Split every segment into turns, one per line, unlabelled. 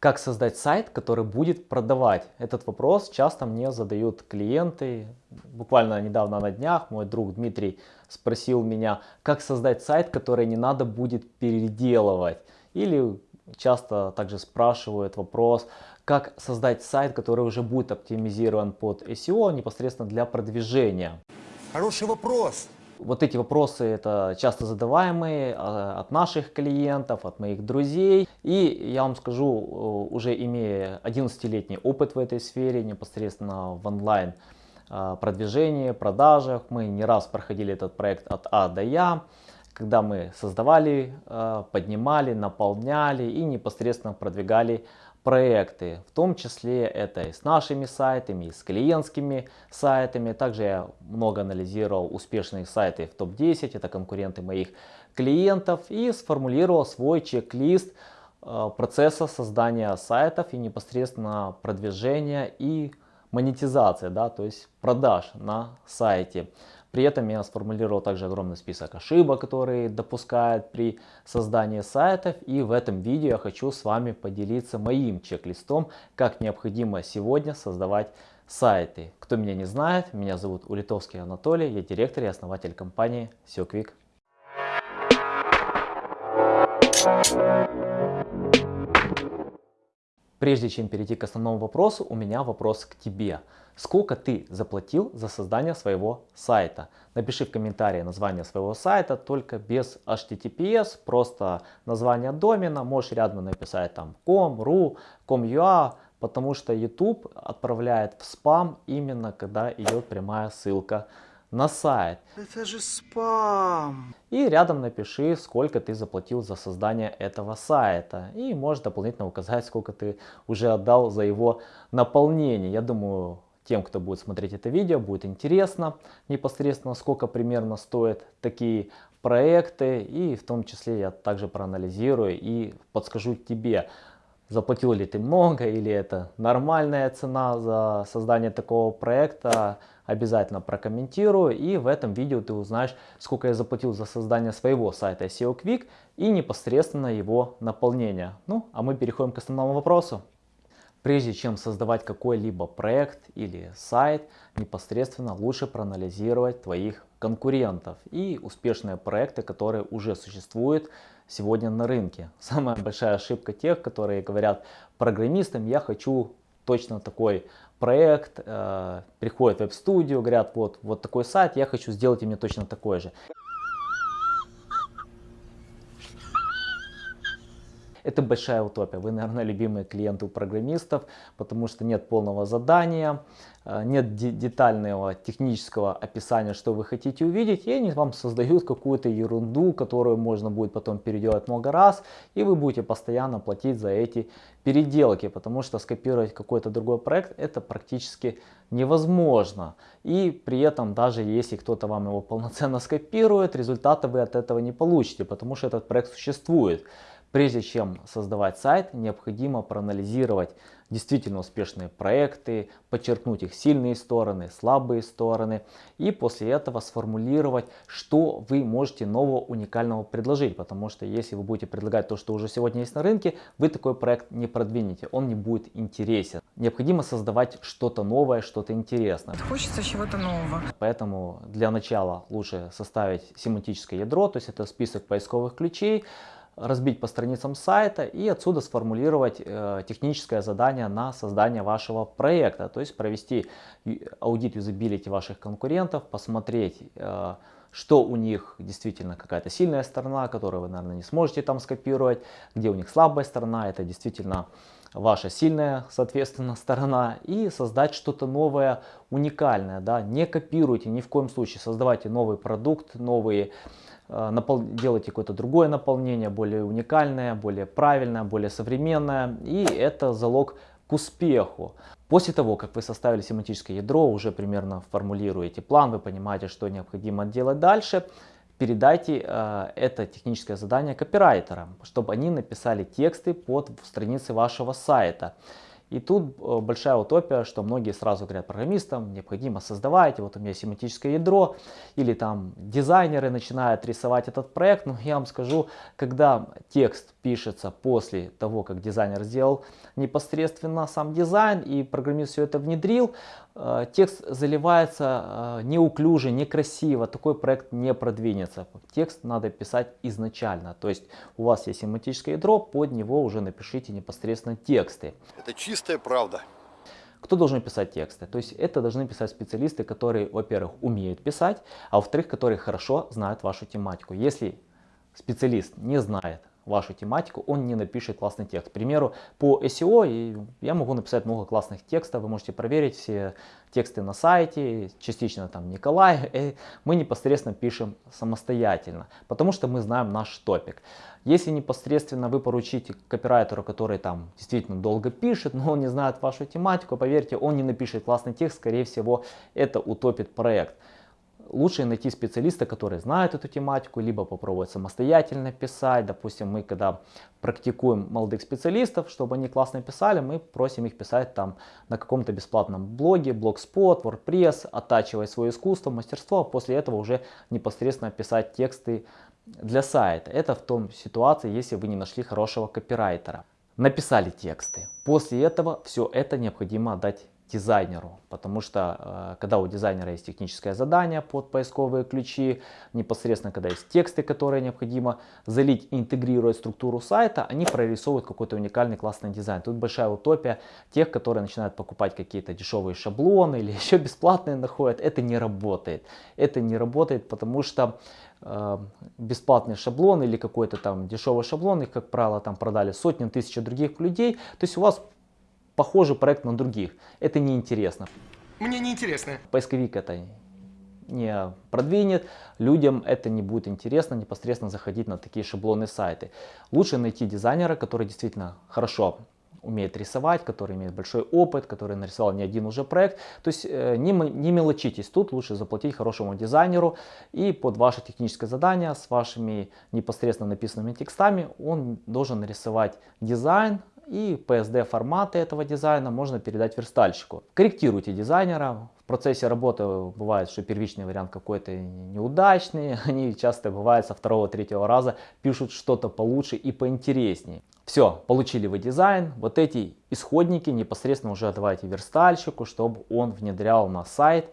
Как создать сайт, который будет продавать? Этот вопрос часто мне задают клиенты. Буквально недавно на днях мой друг Дмитрий спросил меня, как создать сайт, который не надо будет переделывать. Или часто также спрашивают вопрос, как создать сайт, который уже будет оптимизирован под SEO непосредственно для продвижения.
Хороший вопрос.
Вот эти вопросы это часто задаваемые а, от наших клиентов, от моих друзей. И я вам скажу, э, уже имея 11-летний опыт в этой сфере, непосредственно в онлайн а, продвижении, продажах, мы не раз проходили этот проект от А до Я, когда мы создавали, а, поднимали, наполняли и непосредственно продвигали проекты, в том числе это и с нашими сайтами, и с клиентскими сайтами. Также я много анализировал успешные сайты в топ-10, это конкуренты моих клиентов, и сформулировал свой чек-лист э, процесса создания сайтов и непосредственно продвижения и монетизации, да, то есть продаж на сайте. При этом я сформулировал также огромный список ошибок, которые допускают при создании сайтов. И в этом видео я хочу с вами поделиться моим чек-листом, как необходимо сегодня создавать сайты. Кто меня не знает, меня зовут Улитовский Анатолий, я директор и основатель компании SEO Quick. Прежде чем перейти к основному вопросу, у меня вопрос к тебе. Сколько ты заплатил за создание своего сайта? Напиши в комментарии название своего сайта, только без HTTPS, просто название домена. Можешь рядом написать там com, ru, com.ua, потому что YouTube отправляет в спам именно когда идет прямая ссылка на сайт.
Это же спам.
И рядом напиши, сколько ты заплатил за создание этого сайта. И можешь дополнительно указать, сколько ты уже отдал за его наполнение. Я думаю, тем, кто будет смотреть это видео, будет интересно непосредственно, сколько примерно стоят такие проекты. И в том числе я также проанализирую и подскажу тебе, заплатил ли ты много или это нормальная цена за создание такого проекта обязательно прокомментирую. И в этом видео ты узнаешь, сколько я заплатил за создание своего сайта SEO Quick и непосредственно его наполнение. Ну, а мы переходим к основному вопросу. Прежде чем создавать какой-либо проект или сайт, непосредственно лучше проанализировать твоих конкурентов и успешные проекты, которые уже существуют сегодня на рынке. Самая большая ошибка тех, которые говорят программистам, я хочу точно такой проект, э, приходят в веб-студию, говорят, вот, вот такой сайт, я хочу сделать мне точно такой же. Это большая утопия. Вы, наверное, любимые клиенты у программистов, потому что нет полного задания, э, нет детального технического описания, что вы хотите увидеть, и они вам создают какую-то ерунду, которую можно будет потом переделать много раз, и вы будете постоянно платить за эти переделки, потому что скопировать какой-то другой проект это практически невозможно. И при этом даже если кто-то вам его полноценно скопирует, результата вы от этого не получите, потому что этот проект существует. Прежде чем создавать сайт, необходимо проанализировать действительно успешные проекты, подчеркнуть их сильные стороны, слабые стороны и после этого сформулировать, что вы можете нового уникального предложить. Потому что если вы будете предлагать то, что уже сегодня есть на рынке, вы такой проект не продвинете, он не будет интересен. Необходимо создавать что-то новое, что-то интересное.
Хочется чего-то нового.
Поэтому для начала лучше составить семантическое ядро, то есть это список поисковых ключей, разбить по страницам сайта и отсюда сформулировать э, техническое задание на создание вашего проекта. То есть провести аудит юзабилити ваших конкурентов, посмотреть, э, что у них действительно какая-то сильная сторона, которую вы, наверное, не сможете там скопировать, где у них слабая сторона, это действительно ваша сильная, соответственно, сторона и создать что-то новое, уникальное. Да? Не копируйте ни в коем случае, создавайте новый продукт, новые Э, делайте какое-то другое наполнение, более уникальное, более правильное, более современное. И это залог к успеху. После того, как вы составили семантическое ядро, уже примерно формулируете план, вы понимаете, что необходимо делать дальше, передайте э, это техническое задание копирайтерам, чтобы они написали тексты под страницы вашего сайта. И тут э, большая утопия, что многие сразу говорят программистам, необходимо создавать, вот у меня семантическое ядро, или там дизайнеры начинают рисовать этот проект. Но я вам скажу, когда текст пишется после того, как дизайнер сделал непосредственно сам дизайн и программист все это внедрил, текст заливается э, неуклюже, некрасиво, такой проект не продвинется. Текст надо писать изначально, то есть у вас есть семантическое ядро, под него уже напишите непосредственно тексты.
Это чистая правда.
Кто должен писать тексты? То есть это должны писать специалисты, которые, во-первых, умеют писать, а во-вторых, которые хорошо знают вашу тематику. Если специалист не знает вашу тематику, он не напишет классный текст. К примеру, по SEO я могу написать много классных текстов, вы можете проверить все тексты на сайте, частично там Николай, и мы непосредственно пишем самостоятельно, потому что мы знаем наш топик. Если непосредственно вы поручите копирайтеру, который там действительно долго пишет, но он не знает вашу тематику, поверьте, он не напишет классный текст, скорее всего это утопит проект лучше найти специалиста, который знает эту тематику, либо попробовать самостоятельно писать. Допустим, мы когда практикуем молодых специалистов, чтобы они классно писали, мы просим их писать там на каком-то бесплатном блоге, Blogspot, WordPress, оттачивая свое искусство, мастерство, а после этого уже непосредственно писать тексты для сайта. Это в том ситуации, если вы не нашли хорошего копирайтера. Написали тексты. После этого все это необходимо отдать дизайнеру, потому что э, когда у дизайнера есть техническое задание под поисковые ключи, непосредственно когда есть тексты, которые необходимо залить и интегрировать структуру сайта, они прорисовывают какой-то уникальный классный дизайн. Тут большая утопия тех, которые начинают покупать какие-то дешевые шаблоны или еще бесплатные находят. Это не работает. Это не работает, потому что э, бесплатный шаблон или какой-то там дешевый шаблон, их, как правило, там продали сотни, тысячи других людей. То есть у вас похожий проект на других. Это неинтересно.
Мне не интересно.
Поисковик это не продвинет, людям это не будет интересно непосредственно заходить на такие шаблонные сайты. Лучше найти дизайнера, который действительно хорошо умеет рисовать, который имеет большой опыт, который нарисовал не один уже проект. То есть э, не, не мелочитесь, тут лучше заплатить хорошему дизайнеру и под ваше техническое задание с вашими непосредственно написанными текстами он должен нарисовать дизайн, и PSD форматы этого дизайна можно передать верстальщику. Корректируйте дизайнера. В процессе работы бывает, что первичный вариант какой-то неудачный. Они часто бывают со второго-третьего раза пишут что-то получше и поинтереснее. Все, получили вы дизайн. Вот эти исходники непосредственно уже отдавайте верстальщику, чтобы он внедрял на сайт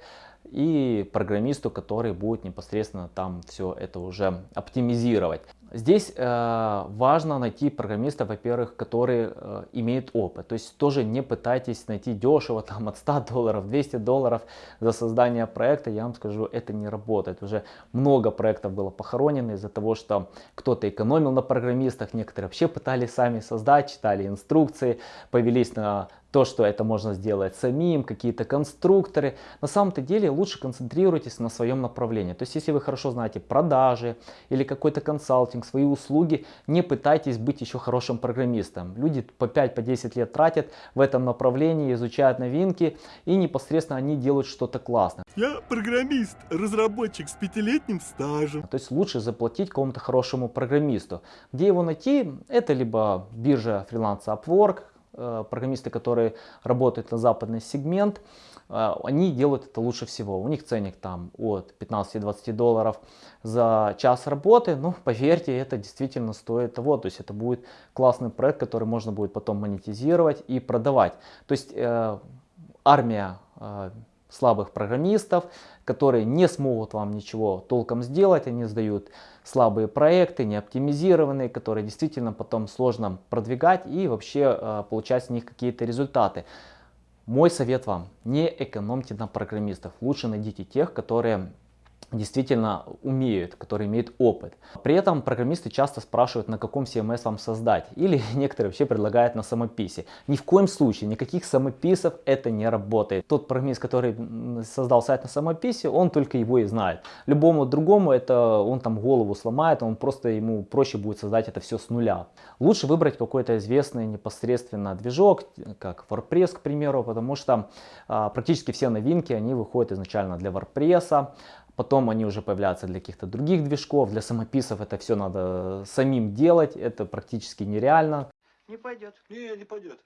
и программисту, который будет непосредственно там все это уже оптимизировать. Здесь э, важно найти программиста, во-первых, который э, имеет опыт. То есть тоже не пытайтесь найти дешево, там от 100 долларов, 200 долларов за создание проекта. Я вам скажу, это не работает. Уже много проектов было похоронено из-за того, что кто-то экономил на программистах, некоторые вообще пытались сами создать, читали инструкции, повелись на то, что это можно сделать самим, какие-то конструкторы. На самом-то деле лучше концентрируйтесь на своем направлении. То есть если вы хорошо знаете продажи или какой-то консалтинг, свои услуги, не пытайтесь быть еще хорошим программистом. Люди по 5-10 по лет тратят в этом направлении, изучают новинки и непосредственно они делают что-то классное.
Я программист, разработчик с пятилетним стажем.
То есть лучше заплатить какому-то хорошему программисту. Где его найти? Это либо биржа фриланса Upwork, программисты, которые работают на западный сегмент, э, они делают это лучше всего. У них ценник там от 15-20 долларов за час работы. Ну, поверьте, это действительно стоит того. То есть это будет классный проект, который можно будет потом монетизировать и продавать. То есть э, армия э, слабых программистов, которые не смогут вам ничего толком сделать, они сдают слабые проекты, не оптимизированные, которые действительно потом сложно продвигать и вообще э, получать с них какие-то результаты. Мой совет вам, не экономьте на программистов, лучше найдите тех, которые действительно умеют, которые имеют опыт. При этом программисты часто спрашивают, на каком CMS вам создать. Или некоторые вообще предлагают на самописи. Ни в коем случае, никаких самописов это не работает. Тот программист, который создал сайт на самописи, он только его и знает. Любому другому это он там голову сломает, он просто ему проще будет создать это все с нуля. Лучше выбрать какой-то известный непосредственно движок, как WordPress, к примеру, потому что а, практически все новинки, они выходят изначально для WordPress. Потом они уже появляются для каких-то других движков, для самописов это все надо самим делать, это практически нереально.
Не пойдет. Не, не пойдет.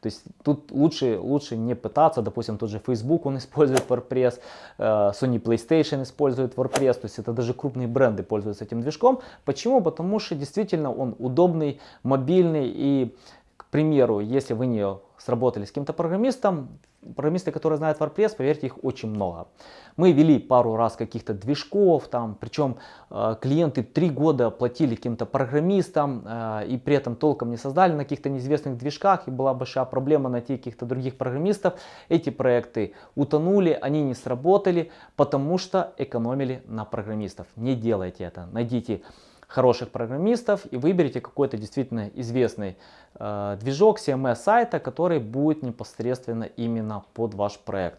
То есть тут лучше, лучше не пытаться, допустим, тот же Facebook, он использует WordPress, э, Sony PlayStation использует WordPress, то есть это даже крупные бренды пользуются этим движком. Почему? Потому что действительно он удобный, мобильный и, к примеру, если вы не сработали с каким-то программистом, программисты, которые знают WordPress, поверьте, их очень много. Мы вели пару раз каких-то движков, там, причем э, клиенты три года платили каким-то программистам э, и при этом толком не создали на каких-то неизвестных движках и была большая проблема найти каких-то других программистов. Эти проекты утонули, они не сработали, потому что экономили на программистов. Не делайте это, найдите хороших программистов и выберите какой-то действительно известный э, движок CMS сайта, который будет непосредственно именно под ваш проект.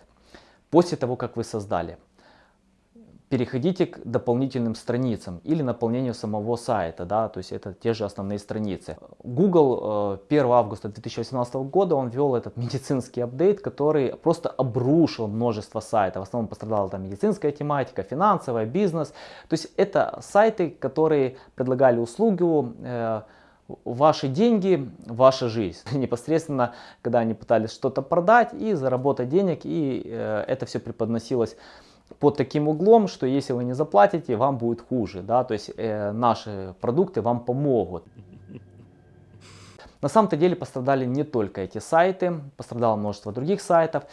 После того, как вы создали переходите к дополнительным страницам или наполнению самого сайта, да, то есть это те же основные страницы. Google 1 э, августа 2018 года он ввел этот медицинский апдейт, который просто обрушил множество сайтов. В основном пострадала там медицинская тематика, финансовая, бизнес. То есть это сайты, которые предлагали услугу э, ваши деньги, ваша жизнь. Непосредственно, когда они пытались что-то продать и заработать денег, и э, это все преподносилось под таким углом, что если вы не заплатите, вам будет хуже. Да? То есть э, наши продукты вам помогут. На самом-то деле пострадали не только эти сайты, пострадало множество других сайтов.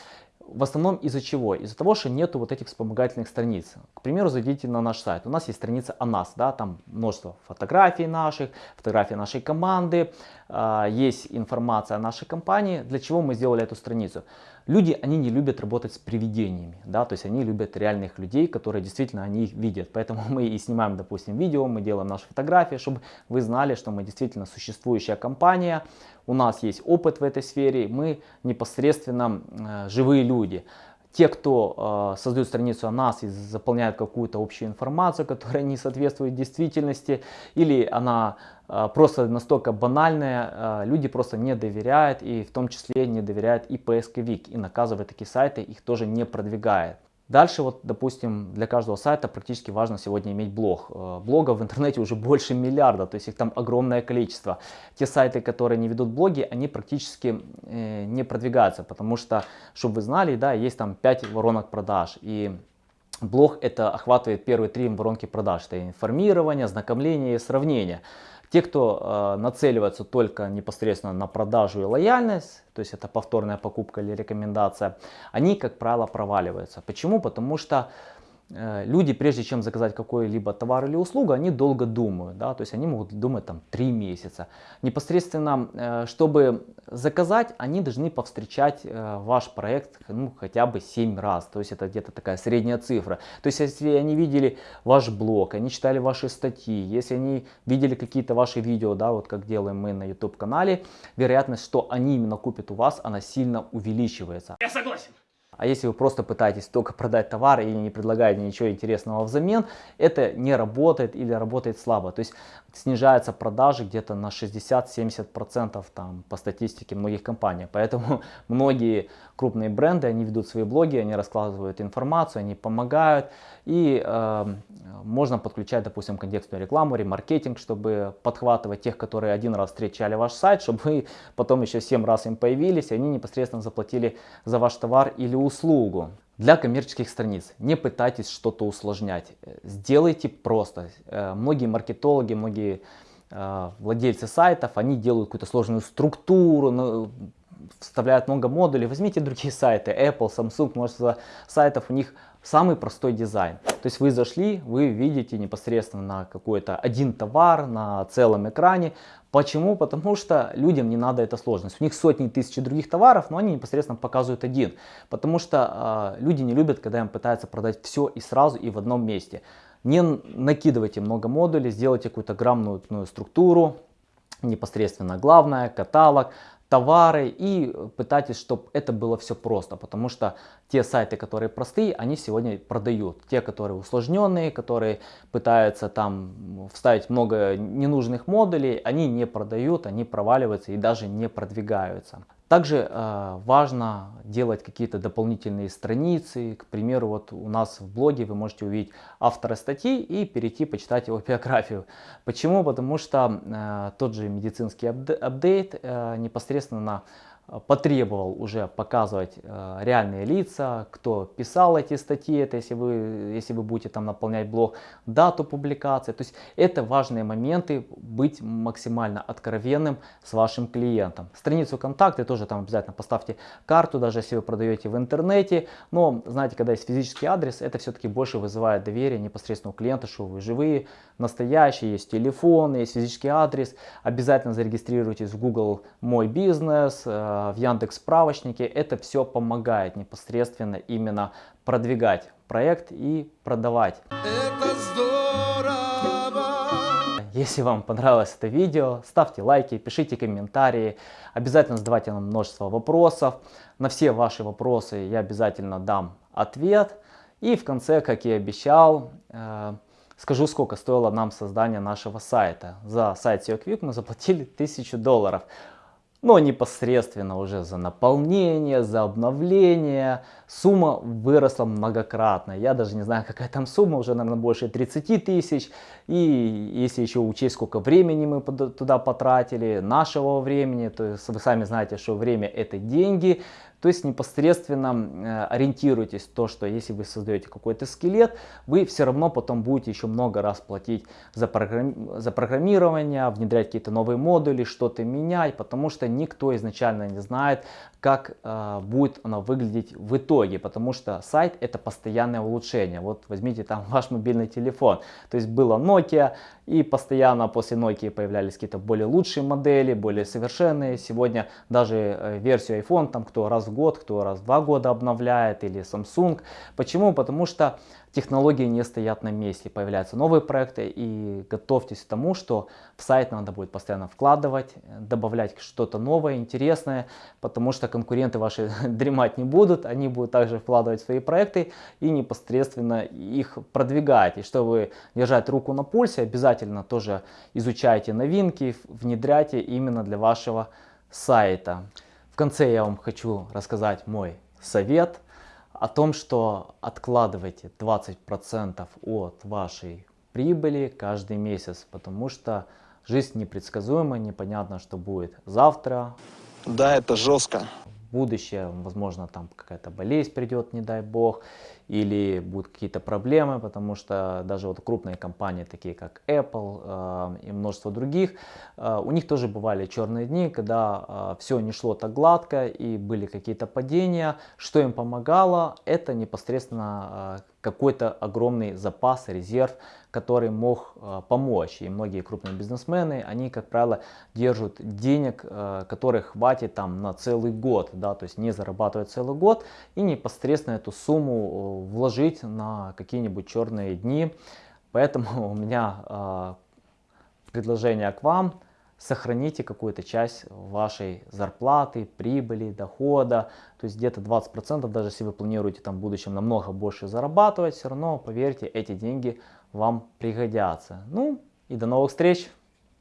В основном из-за чего? Из-за того, что нету вот этих вспомогательных страниц. К примеру, зайдите на наш сайт. У нас есть страница о нас, да, там множество фотографий наших, фотографии нашей команды, э, есть информация о нашей компании. Для чего мы сделали эту страницу? Люди, они не любят работать с привидениями, да, то есть они любят реальных людей, которые действительно они их видят. Поэтому мы и снимаем, допустим, видео, мы делаем наши фотографии, чтобы вы знали, что мы действительно существующая компания, у нас есть опыт в этой сфере, мы непосредственно э, живые люди. Те, кто э, создает страницу о нас и заполняют какую-то общую информацию, которая не соответствует действительности, или она э, просто настолько банальная, э, люди просто не доверяют, и в том числе не доверяют и поисковик, и наказывает такие сайты, их тоже не продвигает. Дальше, вот, допустим, для каждого сайта практически важно сегодня иметь блог. Э, блогов в интернете уже больше миллиарда, то есть их там огромное количество. Те сайты, которые не ведут блоги, они практически э, не продвигаются, потому что, чтобы вы знали, да, есть там 5 воронок продаж. И блог это охватывает первые три воронки продаж. Это информирование, знакомление и сравнение. Те, кто э, нацеливается только непосредственно на продажу и лояльность, то есть это повторная покупка или рекомендация, они, как правило, проваливаются. Почему? Потому что люди, прежде чем заказать какой-либо товар или услугу, они долго думают, да, то есть они могут думать там 3 месяца. Непосредственно, э, чтобы заказать, они должны повстречать э, ваш проект ну, хотя бы 7 раз, то есть это где-то такая средняя цифра. То есть если они видели ваш блог, они читали ваши статьи, если они видели какие-то ваши видео, да, вот как делаем мы на YouTube канале, вероятность, что они именно купят у вас, она сильно увеличивается.
Я согласен.
А если вы просто пытаетесь только продать товар и не предлагаете ничего интересного взамен, это не работает или работает слабо. То есть снижаются продажи где-то на 60-70% там по статистике многих компаний. Поэтому многие крупные бренды, они ведут свои блоги, они раскладывают информацию, они помогают. И э, можно подключать, допустим, контекстную рекламу, ремаркетинг, чтобы подхватывать тех, которые один раз встречали ваш сайт, чтобы вы потом еще 7 раз им появились, и они непосредственно заплатили за ваш товар или услугу. Для коммерческих страниц не пытайтесь что-то усложнять, сделайте просто. Э, многие маркетологи, многие э, владельцы сайтов, они делают какую-то сложную структуру, вставляют много модулей. Возьмите другие сайты, Apple, Samsung, множество сайтов, у них самый простой дизайн. То есть вы зашли, вы видите непосредственно на какой-то один товар на целом экране. Почему? Потому что людям не надо эта сложность. У них сотни тысяч других товаров, но они непосредственно показывают один. Потому что э, люди не любят, когда им пытаются продать все и сразу и в одном месте. Не накидывайте много модулей, сделайте какую-то грамотную структуру, непосредственно главное, каталог, товары и пытайтесь, чтобы это было все просто, потому что те сайты, которые простые, они сегодня продают. Те, которые усложненные, которые пытаются там вставить много ненужных модулей, они не продают, они проваливаются и даже не продвигаются. Также э, важно делать какие-то дополнительные страницы. К примеру, вот у нас в блоге вы можете увидеть автора статьи и перейти почитать его биографию. Почему? Потому что э, тот же медицинский апдейт э, непосредственно э, потребовал уже показывать э, реальные лица, кто писал эти статьи, это если вы, если вы будете там наполнять блог, дату публикации. То есть это важные моменты, быть максимально откровенным с вашим клиентом. Страницу контакты тоже там обязательно поставьте карту, даже если вы продаете в интернете. Но знаете, когда есть физический адрес, это все-таки больше вызывает доверие непосредственно у клиента, что вы живые, настоящие, есть телефон, есть физический адрес. Обязательно зарегистрируйтесь в Google Мой бизнес, э, в Яндекс справочнике. Это все помогает непосредственно именно продвигать проект и продавать.
Это здорово!
Если вам понравилось это видео, ставьте лайки, пишите комментарии, обязательно задавайте нам множество вопросов. На все ваши вопросы я обязательно дам ответ. И в конце, как и обещал, э, скажу, сколько стоило нам создание нашего сайта. За сайт SEO Quick мы заплатили 1000 долларов но непосредственно уже за наполнение, за обновление сумма выросла многократно. Я даже не знаю, какая там сумма, уже, наверное, больше 30 тысяч. И если еще учесть, сколько времени мы туда потратили, нашего времени, то есть вы сами знаете, что время это деньги, то есть непосредственно э, ориентируйтесь то, что если вы создаете какой-то скелет, вы все равно потом будете еще много раз платить за, программи за программирование, внедрять какие-то новые модули, что-то менять, потому что никто изначально не знает, как э, будет оно выглядеть в итоге, потому что сайт это постоянное улучшение. Вот возьмите там ваш мобильный телефон, то есть было Nokia, и постоянно после Nokia появлялись какие-то более лучшие модели, более совершенные. Сегодня даже э, версию iPhone, там кто раз в год, кто раз в два года обновляет, или Samsung. Почему? Потому что технологии не стоят на месте, появляются новые проекты и готовьтесь к тому, что в сайт надо будет постоянно вкладывать, добавлять что-то новое, интересное, потому что конкуренты ваши дремать не будут, они будут также вкладывать свои проекты и непосредственно их продвигать. И чтобы держать руку на пульсе, обязательно тоже изучайте новинки, внедряйте именно для вашего сайта. В конце я вам хочу рассказать мой совет – о том, что откладывайте 20% от вашей прибыли каждый месяц, потому что жизнь непредсказуема, непонятно, что будет завтра.
Да, это жестко.
Будущее, возможно, там какая-то болезнь придет, не дай бог или будут какие-то проблемы, потому что даже вот крупные компании, такие как Apple э, и множество других, э, у них тоже бывали черные дни, когда э, все не шло так гладко и были какие-то падения. Что им помогало? Это непосредственно э, какой-то огромный запас, резерв, который мог э, помочь. И многие крупные бизнесмены, они, как правило, держат денег, э, которых хватит там на целый год, да, то есть не зарабатывают целый год и непосредственно эту сумму вложить на какие-нибудь черные дни. Поэтому у меня э, предложение к вам. Сохраните какую-то часть вашей зарплаты, прибыли, дохода. То есть где-то 20%, даже если вы планируете там в будущем намного больше зарабатывать, все равно, поверьте, эти деньги вам пригодятся. Ну и до новых встреч!